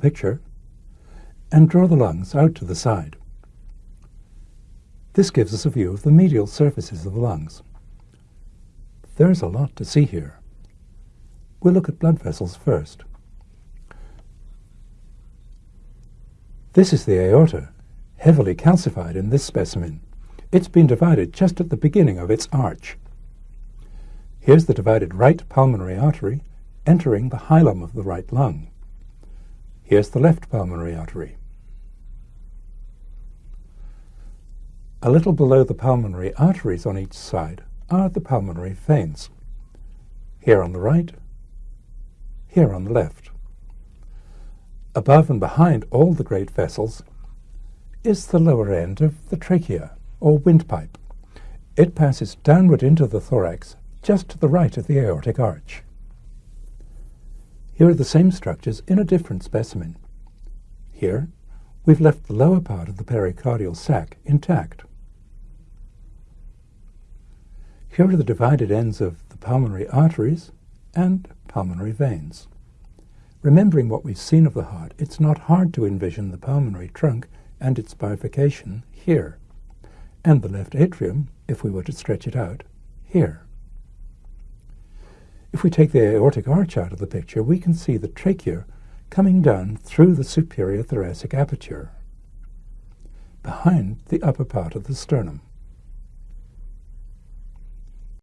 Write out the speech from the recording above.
picture and draw the lungs out to the side. This gives us a view of the medial surfaces of the lungs. There's a lot to see here. We'll look at blood vessels first. This is the aorta, heavily calcified in this specimen. It's been divided just at the beginning of its arch. Here's the divided right pulmonary artery entering the hilum of the right lung. Here's the left pulmonary artery. A little below the pulmonary arteries on each side are the pulmonary veins. Here on the right, here on the left. Above and behind all the great vessels is the lower end of the trachea, or windpipe. It passes downward into the thorax, just to the right of the aortic arch. Here are the same structures in a different specimen. Here, we've left the lower part of the pericardial sac intact. Here are the divided ends of the pulmonary arteries and pulmonary veins. Remembering what we've seen of the heart, it's not hard to envision the pulmonary trunk and its bifurcation here, and the left atrium, if we were to stretch it out, here. If we take the aortic arch out of the picture, we can see the trachea coming down through the superior thoracic aperture, behind the upper part of the sternum.